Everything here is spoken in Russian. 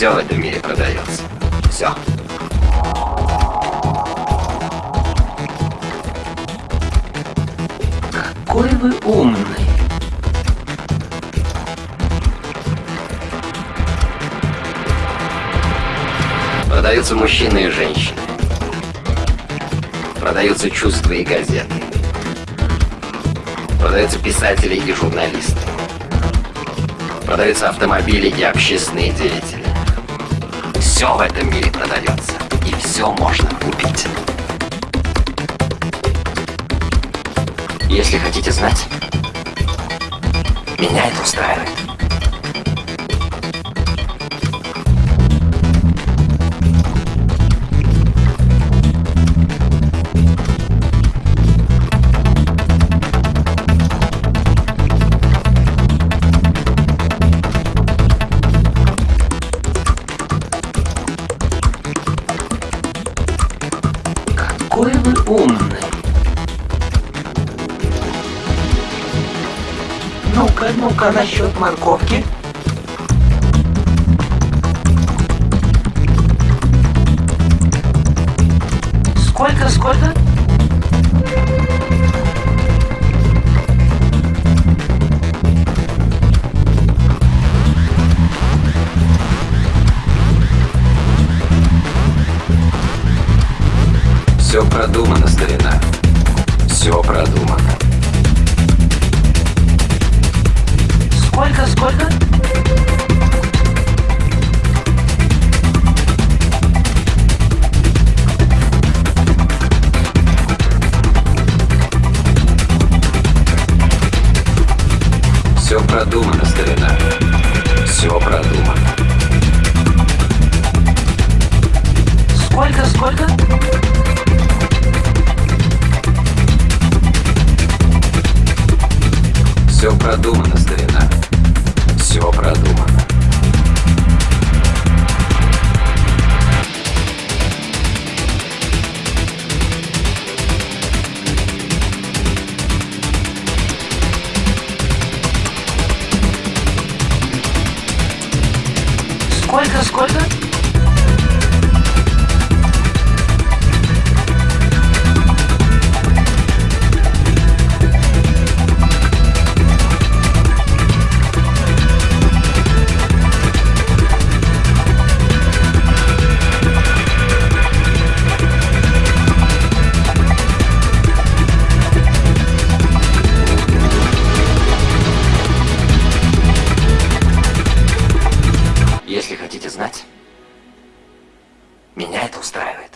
Все в этом мире продается. Все. Какой вы умный. Продаются мужчины и женщины. Продаются чувства и газеты. Продаются писатели и журналисты. Продаются автомобили и общественные деятели. Все в этом мире продается. И все можно купить. Если хотите знать, меня это устраивает. Умный. Ну-ка, ну-ка, насчет морковки. Сколько, сколько? Все продумано, старина. Все продумано. Сколько, сколько? Все продумано, продумано, старина. Все продумано. Сколько, сколько? Если хотите знать, меня это устраивает.